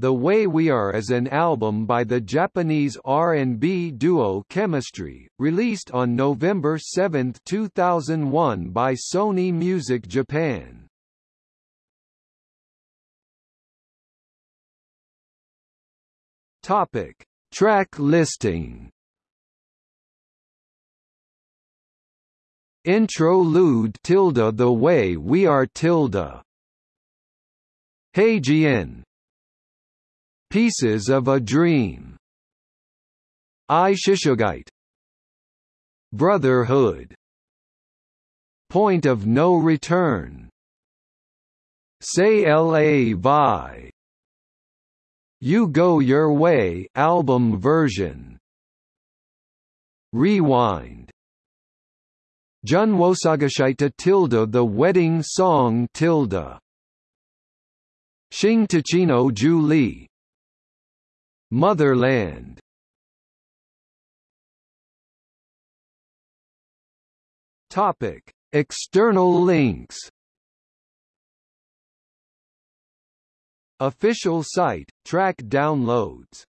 The Way We Are is an album by the Japanese R&B duo Chemistry, released on November 7, 2001 by Sony Music Japan. Topic: Track listing. Intro Lude tilde The Way We Are tilde Heijian Pieces of a Dream. Aishisugite Brotherhood. Point of No Return. C'est La Vie You Go Your Way album version. Rewind. Junwosagashita tilde The Wedding Song tilde Shing Tachino Ju Li Motherland. Topic: External links. Official site, track downloads